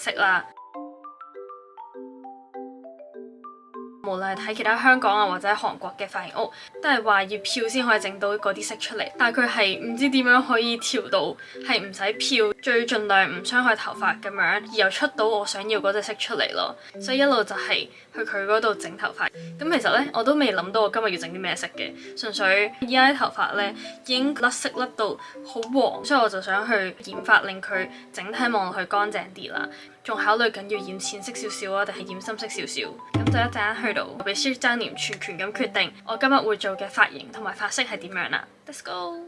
色啦。無論係睇其他香港啊或者韓國嘅髮型屋，都係話要漂先可以整到嗰啲色出嚟。但係佢係唔知點樣可以調到係唔使漂，最盡量唔傷害頭髮咁樣，而又出到我想要嗰隻色出嚟咯。所以一路就係去佢嗰度整頭髮。咁其實呢，我都未諗到我今日要整啲咩色嘅，純粹依家啲頭髮呢已經甩色甩到好黃，所以我就想去染髮令佢整體望落去乾淨啲啦。 仲考慮緊要染淺色少少啊，定係染深色少少？咁就一陣間去到，我俾師張念全權咁決定，我今日會做嘅髮型同埋髮色係點樣啦。Let's go！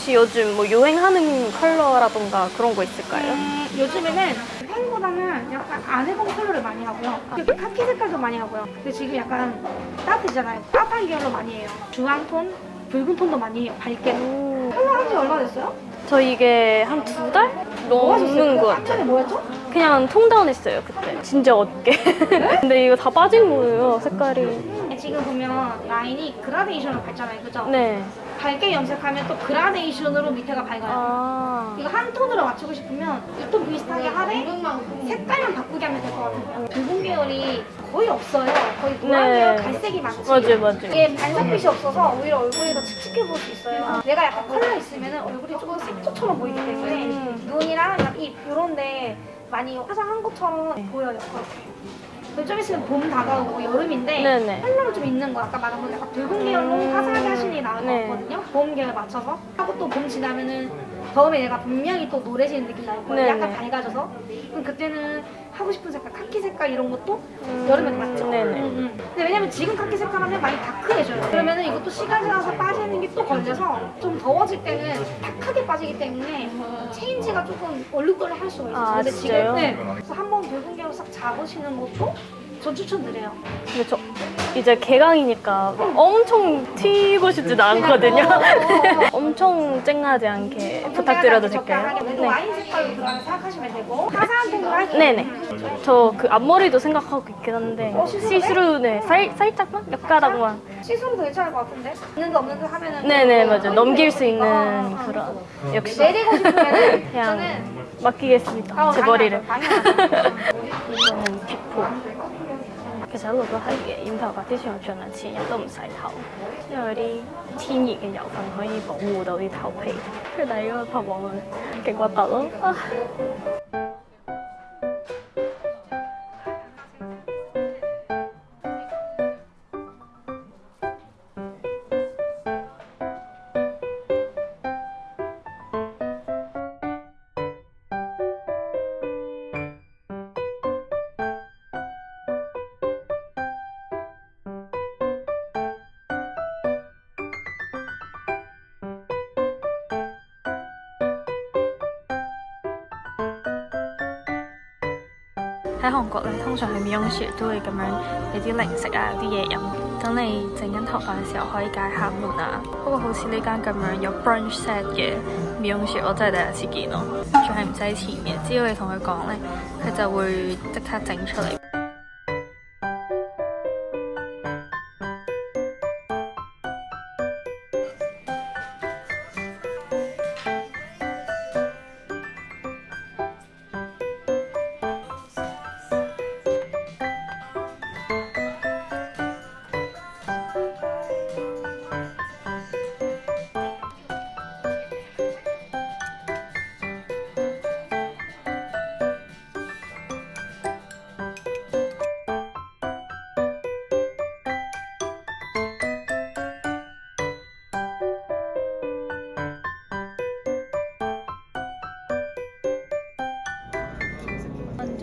혹시 요즘 뭐 유행하는 컬러라던가 그런 거 있을까요 음, 요즘에는 펜보다는 약간 안 해본 컬러를 많이 하고요. 이렇게 카키 색깔도 많이 하고요. 근데 지금 약간 따뜻하잖아요. 따뜻한 계열로 많이 해요. 주황 톤, 붉은 톤도 많이 해요. 밝게. 컬러 한지 얼마 됐어요? 저 이게 한 두 달? 뭐? 넘는 것한 같아요 달에 뭐였죠? 그냥 tone down 했어요 그때 진짜 어둡게 근데 이거 다 빠진 거예요 색깔이 지금 보면 라인이 그라데이션으로 밝잖아요. 그죠? 네 밝게 염색하면 또 그라데이션으로 밑에가 밝아요. 아... 이거 한 톤으로 맞추고 싶으면 이 톤 비슷하게 하되 색깔만 바꾸게 하면 될 것 같아요. 붉은 계열이 거의 없어요. 거의 노란 네. 계열, 갈색이 많지. 맞아요 맞아요 이게 반짝빛이 없어서 오히려 얼굴이 더 칙칙해 보일 수 있어요. 내가 약간 컬러 있으면 얼굴이 조금 색조처럼 보이기 때문에 음. 눈이랑 입 이런 데 많이 화장한 것처럼 보여요. 그리고 좀 있으면 봄 다가오고 여름인데 네네. 컬러가 좀 있는 거 아까 말한 건 약간 붉은 계열로 화사하게 하시는 게 나을 네. 것 같거든요. 봄 계열 맞춰서 하고 또 봄 지나면은 다음에 얘가 분명히 또 노래지는 느낌 나올 거예요. 네네. 약간 밝아져서 그럼 그때는 하고 싶은 색깔 카키 색깔 이런 것도 여름에 맞죠? 음, 네네. 음, 음. 근데 왜냐면 지금 카키 색깔 하면 많이 다크해져요. 그러면은 이것도 시간 지나서 빠지는 게 또 걸려서 좀 더워질 때는 탁하게 빠지기 때문에 체인지가 조금 얼룩덜룩 할 수가 있어요. 아, 근데 진짜요? 지금 네. 그래서 한번 계로 싹 잡으시는 것도 전 추천드려요. 근데 저 이제 개강이니까 막 엄청 튀고 싶진 않거든요 어, 어, 어. 엄청 쨍하지 않게 부탁드려도 될까요? 네. 와인 색깔로 들어가는 생각하시면 되고 화사한 톤으로 할게요. 네네 저 그 앞머리도 생각하고 있긴 한데 어, see-through네? see-through 네 살, 살짝만? 몇 see-through도 괜찮을 것 같은데? 있는데 없는데 하면은 네네 또 맞아 넘길 수 있는. 그런 역시 내리고 싶으면은 그냥 저는 맡기겠습니다 어, 제 머리를 당연하죠, 당연하죠. 이거는 피포 其實一路都係嘅，染頭髮之前我盡量前日都唔洗頭，因為有啲天然嘅油分可以保護到啲頭皮。跟住但係嗰個頭望落勁核突咯。啊 喺韓國咧，通常去美容師都會咁樣有啲零食啊，有啲嘢飲，等你整緊頭髮嘅時候可以解下悶啊。不過好似呢間咁樣有 brunch set 嘅美容師，我真係第一次見咯，仲係唔使錢嘅，只要你同佢講咧，佢就會即刻整出嚟。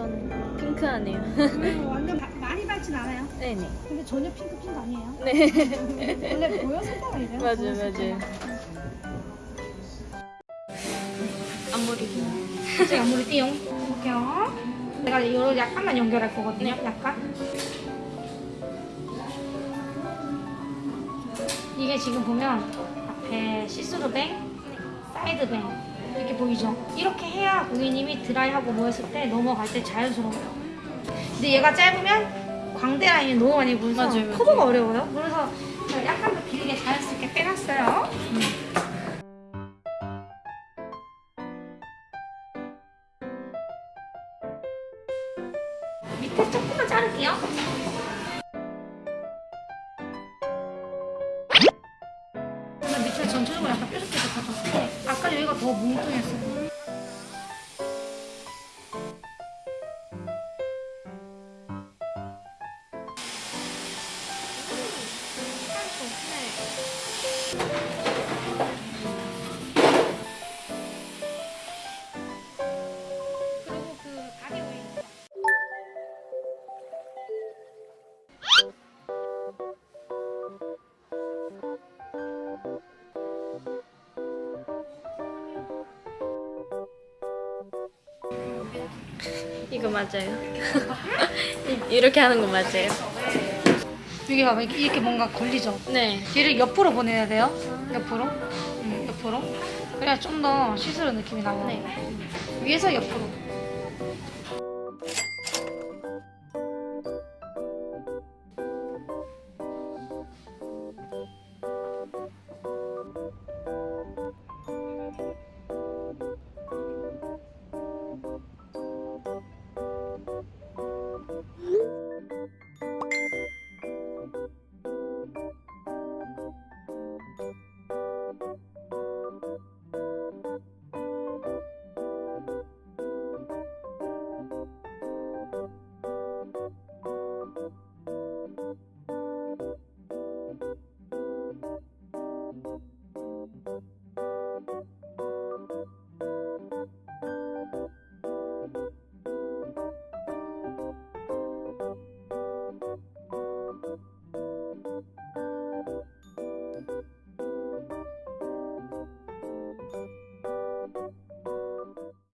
완전 핑크하네요. 음, 완전 바- 많이 밝진 않아요. 네네. 근데 전혀 핑크 핑크 아니에요. 네. 원래 보였을 때가 이래요. 맞아요, 맞아요. 앞머리. 제가 물을 띄워 볼게요. 내가 이거 약간만 연결할 거거든요. 약간. 이게 지금 보면 앞에 see-through bang, side bang 이렇게 보이죠? 이렇게 해야 고객님이 드라이하고 뭐 했을 때 넘어갈 때 자연스러워요. 근데 얘가 짧으면 광대 라인이 너무 많이 보여서 맞아요, 맞아요. 커버가 어려워요. 그래서 약간 더 길게 자연스럽게 빼놨어요. 밑에 조금만 자를게요. 이거 맞아요. 이- 이렇게 하는 거 맞아요. 이게 봐봐 이렇게, 이렇게 뭔가 걸리죠? 네. 얘를 옆으로 보내야 돼요. 옆으로. 응, 옆으로. 그래야 좀 더 시스루 느낌이 나요. 네. 위에서 옆으로.